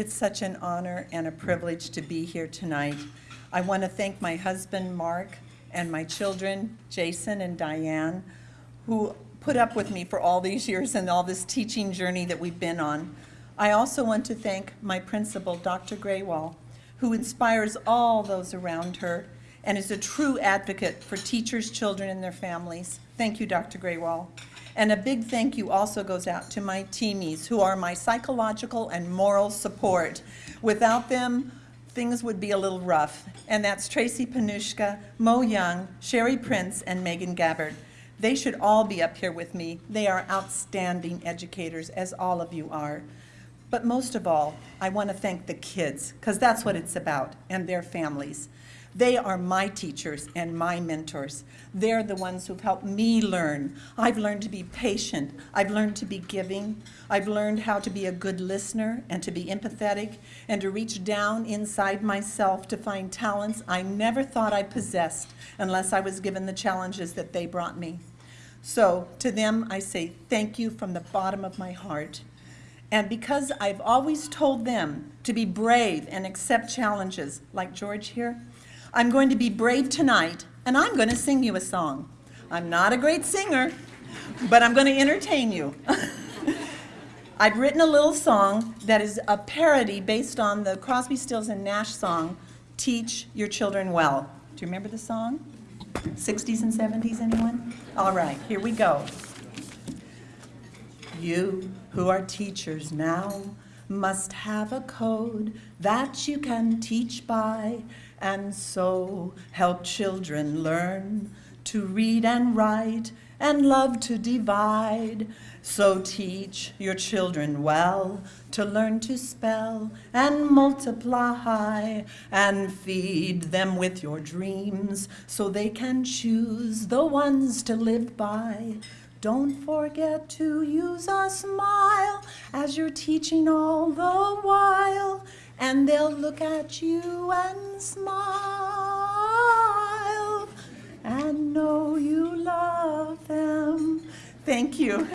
It's such an honor and a privilege to be here tonight. I want to thank my husband, Mark, and my children, Jason and Diane, who put up with me for all these years and all this teaching journey that we've been on. I also want to thank my principal, Dr. Graywall, who inspires all those around her and is a true advocate for teachers, children, and their families. Thank you, Dr. Graywall. And a big thank you also goes out to my teamies, who are my psychological and moral support. Without them, things would be a little rough. And that's Tracy Panushka, Mo Young, Sherry Prince, and Megan Gabbard. They should all be up here with me. They are outstanding educators, as all of you are. But most of all, I want to thank the kids, because that's what it's about, and their families. They are my teachers and my mentors. They're the ones who've helped me learn. I've learned to be patient. I've learned to be giving. I've learned how to be a good listener and to be empathetic and to reach down inside myself to find talents I never thought I possessed unless I was given the challenges that they brought me. So to them, I say thank you from the bottom of my heart. And because I've always told them to be brave and accept challenges, like George here, I'm going to be brave tonight, and I'm going to sing you a song. I'm not a great singer, but I'm going to entertain you. I've written a little song that is a parody based on the Crosby, Stills, and Nash song, Teach Your Children Well. Do you remember the song? 60s and 70s, anyone? All right, here we go. You who are teachers now must have a code that you can teach by and so help children learn to read and write and love to divide. So teach your children well to learn to spell and multiply and feed them with your dreams so they can choose the ones to live by. Don't forget to use a smile as you're teaching all the while, and they'll look at you and smile and know you love them. Thank you.